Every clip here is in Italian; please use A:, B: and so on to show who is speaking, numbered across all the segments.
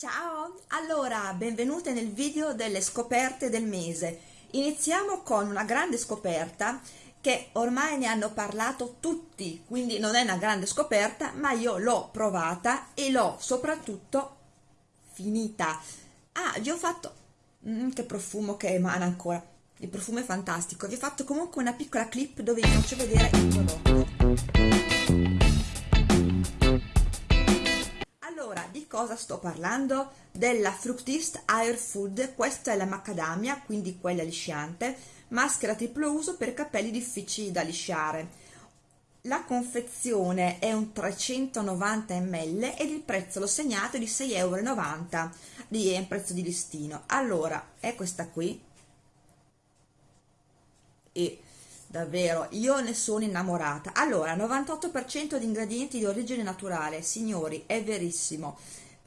A: Ciao! Allora, benvenute nel video delle scoperte del mese. Iniziamo con una grande scoperta che ormai ne hanno parlato tutti, quindi non è una grande scoperta, ma io l'ho provata e l'ho soprattutto finita. Ah, vi ho fatto... Mm, che profumo che emana ancora. Il profumo è fantastico. Vi ho fatto comunque una piccola clip dove vi faccio vedere il prodotto. Cosa sto parlando? Della Fructist Air Food, questa è la macadamia, quindi quella lisciante, maschera triplo uso per capelli difficili da lisciare. La confezione è un 390 ml ed il prezzo l'ho segnato di 6,90 euro, di è un prezzo di listino. Allora, è questa qui. E davvero io ne sono innamorata. Allora 98% di ingredienti di origine naturale. Signori è verissimo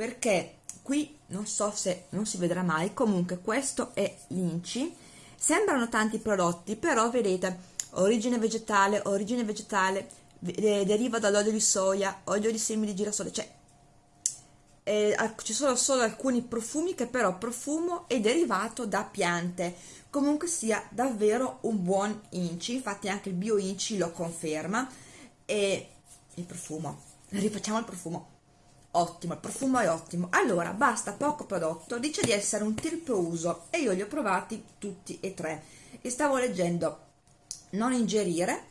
A: perché qui non so se non si vedrà mai comunque questo è l'inci. Sembrano tanti prodotti però vedete origine vegetale origine vegetale deriva dall'olio di soia olio di semi di girasole cioè eh, ci sono solo alcuni profumi che però profumo è derivato da piante. Comunque sia davvero un buon inci infatti anche il bio inci lo conferma. E il profumo rifacciamo il profumo ottimo, il profumo è ottimo. Allora basta poco prodotto dice di essere un triplo uso e io li ho provati tutti e tre. E stavo leggendo non ingerire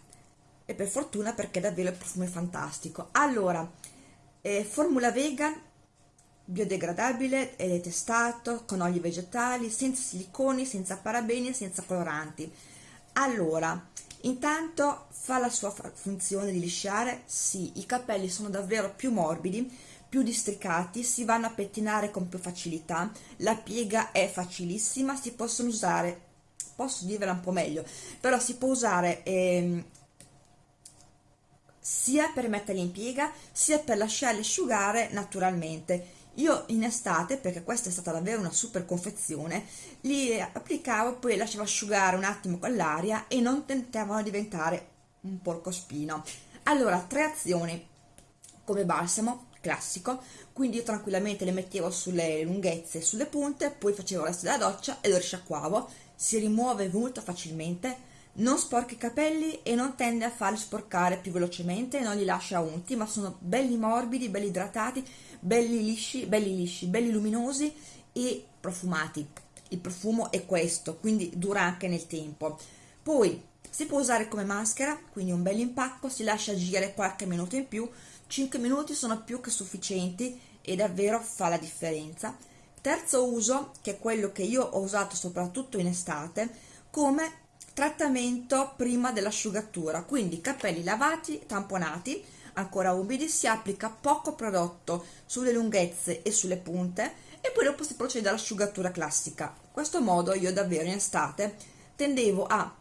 A: e per fortuna perché davvero il profumo è fantastico. Allora eh, formula vegan biodegradabile ed testato con oli vegetali senza siliconi senza parabeni senza coloranti. Allora intanto fa la sua funzione di lisciare. Sì i capelli sono davvero più morbidi più districati, si vanno a pettinare con più facilità, la piega è facilissima, si possono usare, posso dirvela un po' meglio, però si può usare ehm, sia per metterli in piega sia per lasciarli asciugare naturalmente. Io in estate, perché questa è stata davvero una super confezione, li applicavo, poi lasciavo asciugare un attimo con l'aria e non tentavano di diventare un porcospino. Allora, tre azioni come balsamo, classico. Quindi io tranquillamente le mettevo sulle lunghezze sulle punte poi facevo resto della doccia e lo risciacquavo. Si rimuove molto facilmente. Non sporca i capelli e non tende a farli sporcare più velocemente non li lascia unti ma sono belli morbidi belli idratati belli lisci belli lisci belli luminosi e profumati. Il profumo è questo quindi dura anche nel tempo. Poi si può usare come maschera quindi un bel impacco si lascia agire qualche minuto in più 5 minuti sono più che sufficienti e davvero fa la differenza. Terzo uso che è quello che io ho usato soprattutto in estate come trattamento prima dell'asciugatura. Quindi capelli lavati tamponati ancora umidi si applica poco prodotto sulle lunghezze e sulle punte e poi dopo si procede all'asciugatura classica. In questo modo io davvero in estate tendevo a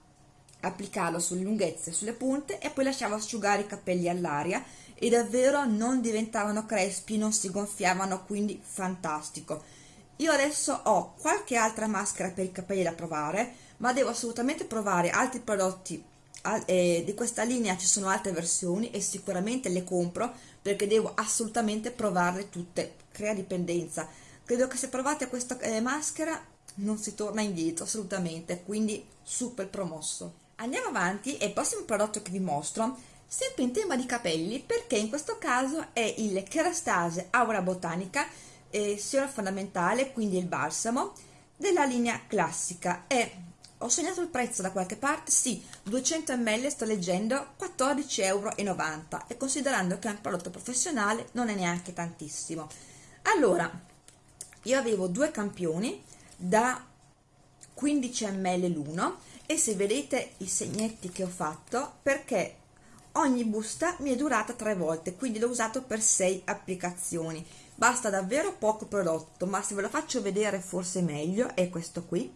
A: applicarlo sulle lunghezze sulle punte e poi lasciavo asciugare i capelli all'aria e davvero non diventavano crespi, non si gonfiavano, quindi fantastico. Io adesso ho qualche altra maschera per i capelli da provare, ma devo assolutamente provare altri prodotti eh, di questa linea, ci sono altre versioni e sicuramente le compro perché devo assolutamente provarle tutte, crea dipendenza. Credo che se provate questa eh, maschera non si torna indietro assolutamente, quindi super promosso. Andiamo avanti e il prossimo prodotto che vi mostro sempre in tema di capelli perché in questo caso è il Kerastase Aura Botanica eh, siero fondamentale quindi il balsamo della linea classica. E ho segnato il prezzo da qualche parte sì 200 ml sto leggendo 14,90 euro e considerando che è un prodotto professionale non è neanche tantissimo. Allora io avevo due campioni da 15 ml l'uno e se vedete i segnetti che ho fatto perché ogni busta mi è durata tre volte quindi l'ho usato per sei applicazioni. Basta davvero poco prodotto ma se ve lo faccio vedere forse meglio è questo qui.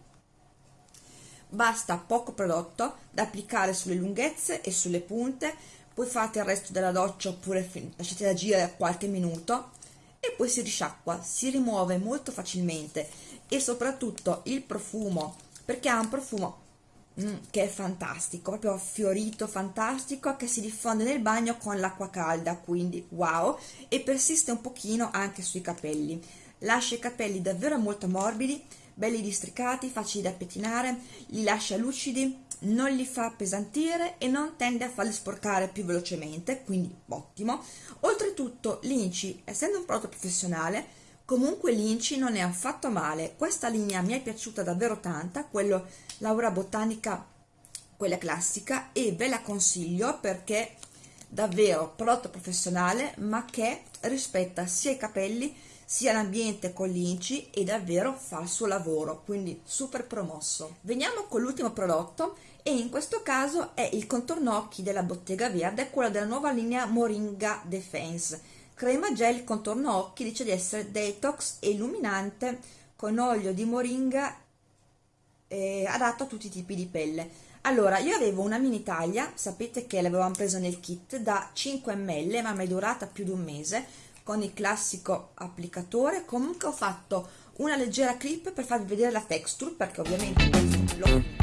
A: Basta poco prodotto da applicare sulle lunghezze e sulle punte poi fate il resto della doccia oppure lasciate agire qualche minuto e poi si risciacqua si rimuove molto facilmente e soprattutto il profumo perché ha un profumo Mm, che è fantastico, proprio fiorito, fantastico, che si diffonde nel bagno con l'acqua calda, quindi wow, e persiste un pochino anche sui capelli. lascia i capelli davvero molto morbidi belli districati facili da pettinare li lascia lucidi non li fa appesantire e non tende a farli sporcare più velocemente quindi ottimo oltretutto l'inci essendo un prodotto professionale comunque l'inci non è affatto male. Questa linea mi è piaciuta davvero tanta quello Laura Botanica quella classica e ve la consiglio perché davvero prodotto professionale ma che rispetta sia i capelli sia l'ambiente con l'inci e davvero fa il suo lavoro quindi super promosso. Veniamo con l'ultimo prodotto e in questo caso è il contorno occhi della bottega verde quello della nuova linea Moringa Defense crema gel contorno occhi dice di essere detox e illuminante con olio di moringa eh, adatto a tutti i tipi di pelle allora, io avevo una mini taglia, sapete che l'avevamo presa nel kit, da 5 ml, ma mi è durata più di un mese, con il classico applicatore. Comunque ho fatto una leggera clip per farvi vedere la texture, perché ovviamente questo l'ho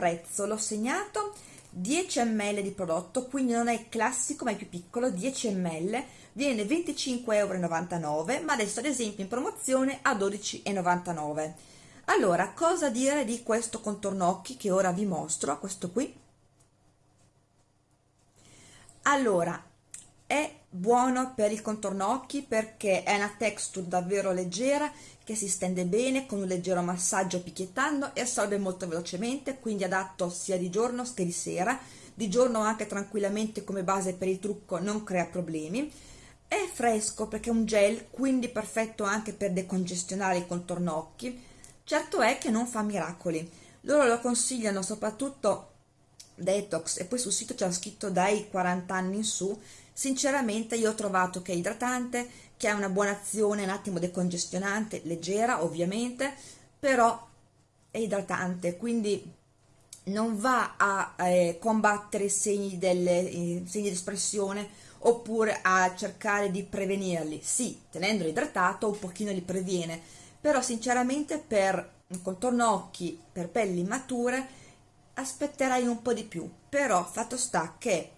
A: prezzo. L'ho segnato 10 ml di prodotto quindi non è classico ma è più piccolo 10 ml viene 25,99 euro ma adesso ad esempio in promozione a 12,99 allora cosa dire di questo contorno occhi che ora vi mostro questo qui? Allora è buono per il contorno occhi perché è una texture davvero leggera che si stende bene con un leggero massaggio picchiettando e assorbe molto velocemente quindi adatto sia di giorno che di sera. Di giorno anche tranquillamente come base per il trucco non crea problemi. È fresco perché è un gel quindi perfetto anche per decongestionare il contorno occhi. Certo è che non fa miracoli. Loro lo consigliano soprattutto detox e poi sul sito c'è scritto dai 40 anni in su sinceramente io ho trovato che è idratante che ha una buona azione un attimo decongestionante leggera ovviamente però è idratante. Quindi non va a eh, combattere i segni, eh, segni di espressione oppure a cercare di prevenirli. Sì, tenendolo idratato un pochino li previene però sinceramente per contorno occhi per pelli mature aspetterai un po' di più. Però fatto sta che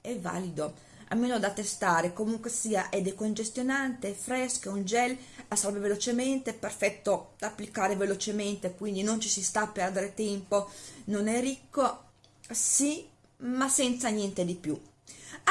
A: è valido almeno da testare. Comunque sia è decongestionante, è fresco, è un gel assorbe velocemente, perfetto da applicare velocemente quindi non ci si sta a perdere tempo non è ricco, sì ma senza niente di più.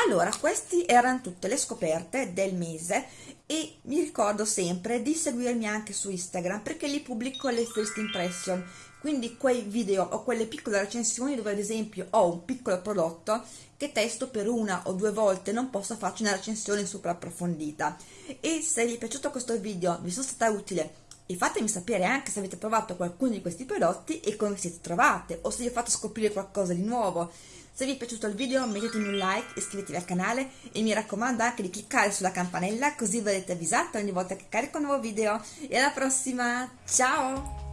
A: Allora queste erano tutte le scoperte del mese e mi ricordo sempre di seguirmi anche su Instagram perché lì pubblico le first impression quindi quei video o quelle piccole recensioni dove ad esempio ho un piccolo prodotto che testo per una o due volte non posso farci una recensione super approfondita e se vi è piaciuto questo video vi sono stata utile e fatemi sapere anche se avete provato qualcuno di questi prodotti e come siete trovate o se vi ho fatto scoprire qualcosa di nuovo. Se vi è piaciuto il video mettetemi un like, iscrivetevi al canale e mi raccomando anche di cliccare sulla campanella così verrete avvisati ogni volta che carico un nuovo video. E alla prossima, ciao!